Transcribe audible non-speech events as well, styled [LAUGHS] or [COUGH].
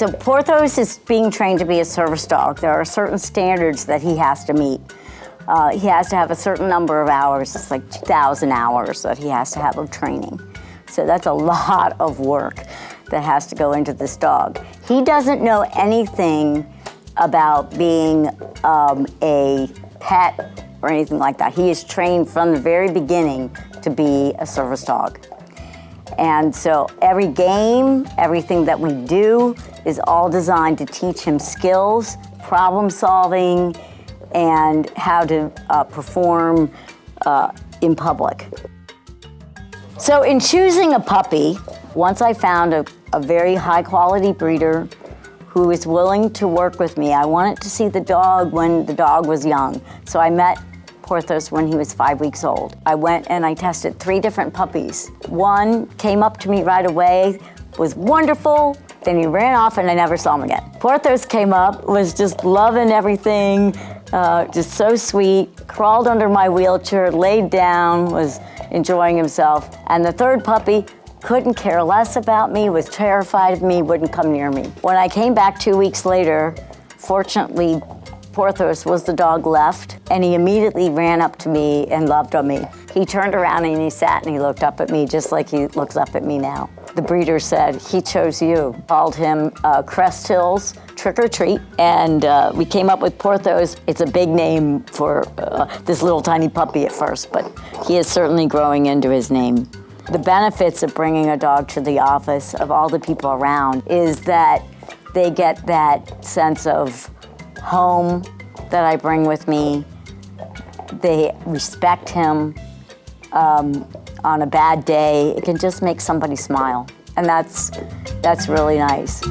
So Porthos is being trained to be a service dog. There are certain standards that he has to meet. Uh, he has to have a certain number of hours, it's like 2,000 hours that he has to have of training. So that's a [LAUGHS] lot of work that has to go into this dog. He doesn't know anything about being um, a pet or anything like that. He is trained from the very beginning to be a service dog. And so every game, everything that we do is all designed to teach him skills, problem solving, and how to uh, perform uh, in public. So in choosing a puppy, once I found a, a very high quality breeder who is willing to work with me, I wanted to see the dog when the dog was young. So I met Porthos when he was five weeks old. I went and I tested three different puppies. One came up to me right away, was wonderful, then he ran off and I never saw him again. Porthos came up, was just loving everything, uh, just so sweet, crawled under my wheelchair, laid down, was enjoying himself. And the third puppy couldn't care less about me, was terrified of me, wouldn't come near me. When I came back two weeks later, fortunately, Porthos was the dog left, and he immediately ran up to me and loved on me. He turned around and he sat and he looked up at me just like he looks up at me now. The breeder said, he chose you. Called him uh, Crest Hills Trick or Treat, and uh, we came up with Porthos. It's a big name for uh, this little tiny puppy at first, but he is certainly growing into his name. The benefits of bringing a dog to the office of all the people around is that they get that sense of home that I bring with me. They respect him. Um, on a bad day, it can just make somebody smile. And that's, that's really nice.